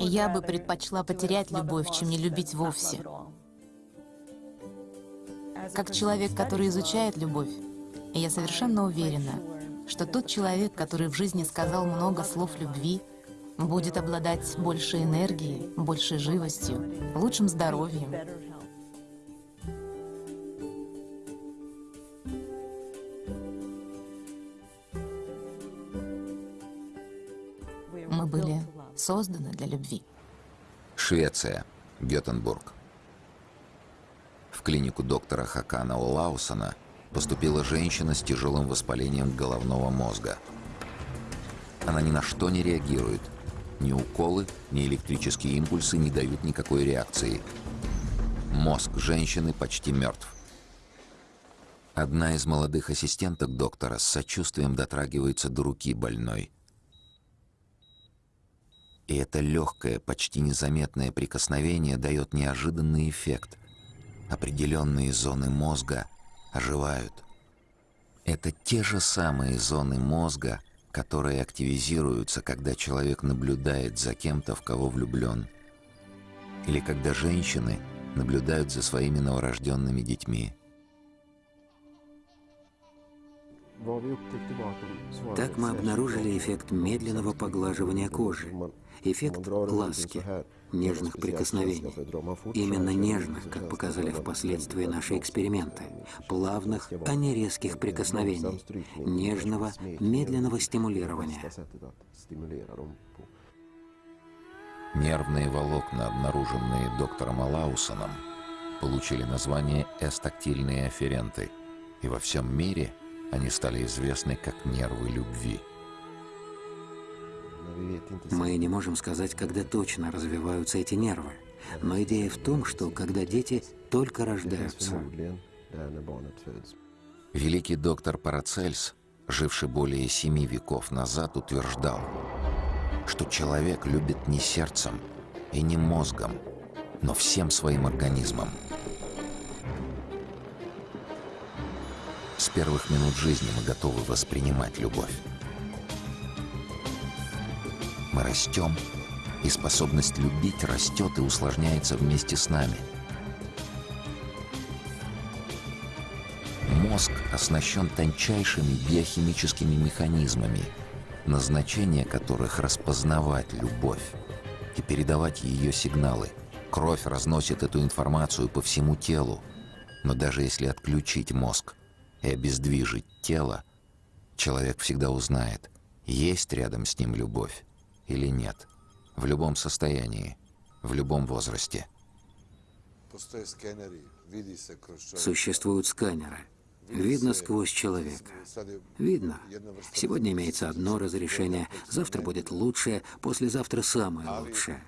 Я бы предпочла потерять любовь, чем не любить вовсе. Как человек, который изучает любовь, я совершенно уверена, что тот человек, который в жизни сказал много слов любви, будет обладать большей энергией, большей живостью, лучшим здоровьем. Мы были созданы для любви. Швеция, Гетенбург. В клинику доктора Хакана Олаусона поступила женщина с тяжелым воспалением головного мозга. Она ни на что не реагирует. Ни уколы, ни электрические импульсы не дают никакой реакции. Мозг женщины почти мертв. Одна из молодых ассистенток доктора с сочувствием дотрагивается до руки больной. И это легкое, почти незаметное прикосновение дает неожиданный эффект. Определенные зоны мозга оживают. Это те же самые зоны мозга, которые активизируются, когда человек наблюдает за кем-то, в кого влюблен. Или когда женщины наблюдают за своими новорожденными детьми. Так мы обнаружили эффект медленного поглаживания кожи, эффект ласки, нежных прикосновений. Именно нежных, как показали впоследствии наши эксперименты, плавных, а не резких прикосновений, нежного, медленного стимулирования. Нервные волокна, обнаруженные доктором Алаусоном, получили название эстактильные афференты, и во всем мире они стали известны как нервы любви. Мы не можем сказать, когда точно развиваются эти нервы, но идея в том, что когда дети только рождаются. Великий доктор Парацельс, живший более семи веков назад, утверждал, что человек любит не сердцем и не мозгом, но всем своим организмом. С первых минут жизни мы готовы воспринимать любовь. Мы растем, и способность любить растет и усложняется вместе с нами. Мозг оснащен тончайшими биохимическими механизмами, назначение которых распознавать любовь и передавать ее сигналы. Кровь разносит эту информацию по всему телу, но даже если отключить мозг и обездвижить тело, человек всегда узнает, есть рядом с ним любовь или нет. В любом состоянии, в любом возрасте. Существуют сканеры. Видно сквозь человека. Видно. Сегодня имеется одно разрешение, завтра будет лучшее, послезавтра самое лучшее.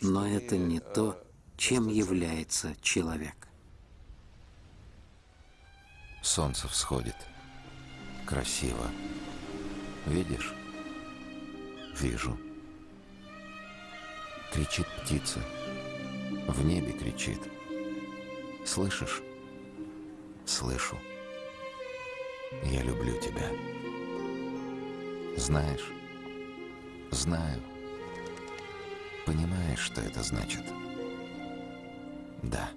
Но это не то, чем является человек. Солнце всходит. Красиво. Видишь? Вижу. Кричит птица. В небе кричит. Слышишь? Слышу. Я люблю тебя. Знаешь? Знаю. Понимаешь, что это значит? Да.